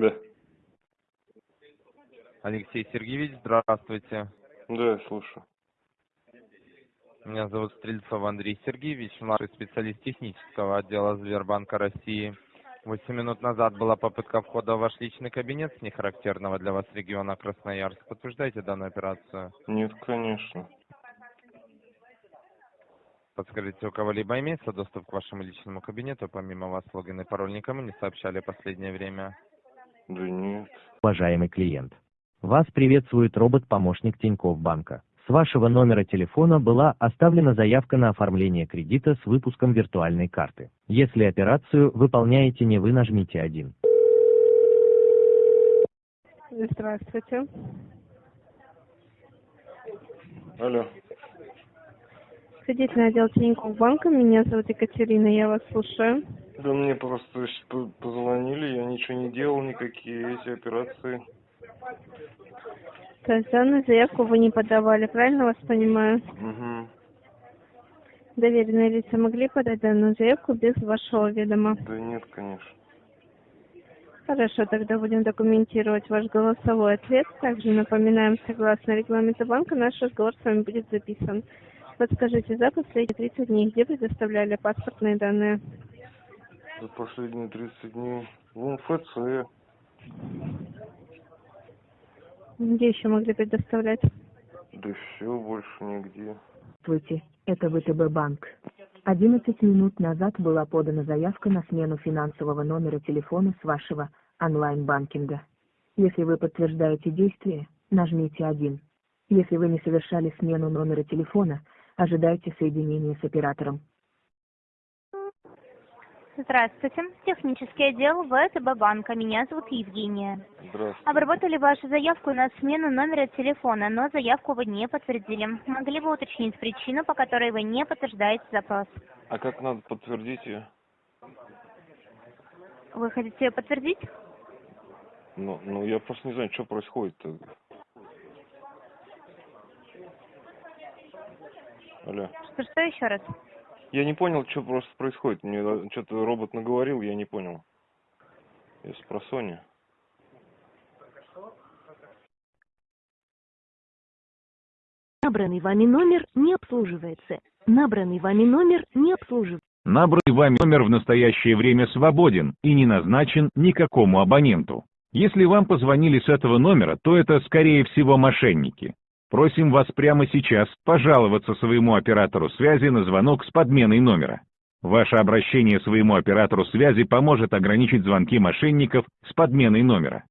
Да. Алексей Сергеевич, здравствуйте. Да, я слушаю. Меня зовут Стрельцов Андрей Сергеевич, младший специалист технического отдела Сбербанка России. Восемь минут назад была попытка входа в ваш личный кабинет с нехарактерного для вас региона Красноярск. Подтверждаете данную операцию? Нет, конечно. Подскажите, у кого-либо имеется доступ к вашему личному кабинету? Помимо вас логин и пароль никому не сообщали в последнее время? Да нет. Уважаемый клиент, вас приветствует робот-помощник Тинькофф банка. С вашего номера телефона была оставлена заявка на оформление кредита с выпуском виртуальной карты. Если операцию выполняете не вы, нажмите 1. Здравствуйте. Алло. Кредитный отдел Тинькофф банка. Меня зовут Екатерина, я вас слушаю. Да мне просто позвонили, я ничего не делал, никакие эти операции. То есть данную заявку вы не подавали, правильно вас понимаю? Угу. Доверенные лица могли подать данную заявку без вашего ведома. Да нет, конечно. Хорошо, тогда будем документировать ваш голосовой ответ. Также напоминаем, согласно регламенту банка, наш разговор с вами будет записан. Подскажите, за последние 30 дней где предоставляли паспортные данные? За последние 30 дней в МФЦ. Где еще могли предоставлять? Да все, больше нигде. Здравствуйте, это ВТБ банк. 11 минут назад была подана заявка на смену финансового номера телефона с вашего онлайн-банкинга. Если вы подтверждаете действие, нажмите 1. Если вы не совершали смену номера телефона, ожидайте соединения с оператором. Здравствуйте. Технический отдел ВТБ банка. Меня зовут Евгения. Здравствуйте. Обработали вашу заявку на смену номера телефона, но заявку вы не подтвердили. Могли бы уточнить причину, по которой вы не подтверждаете запрос? А как надо подтвердить ее? Вы хотите ее подтвердить? Ну, ну я просто не знаю, что происходит-то. Алло. Что, что еще раз? Я не понял, что просто происходит. Мне что-то робот наговорил, я не понял. Я с просони. Набранный вами номер не обслуживается. Набранный вами номер не обслуживается. Набранный вами номер в настоящее время свободен и не назначен никакому абоненту. Если вам позвонили с этого номера, то это, скорее всего, мошенники. Просим вас прямо сейчас пожаловаться своему оператору связи на звонок с подменой номера. Ваше обращение своему оператору связи поможет ограничить звонки мошенников с подменой номера.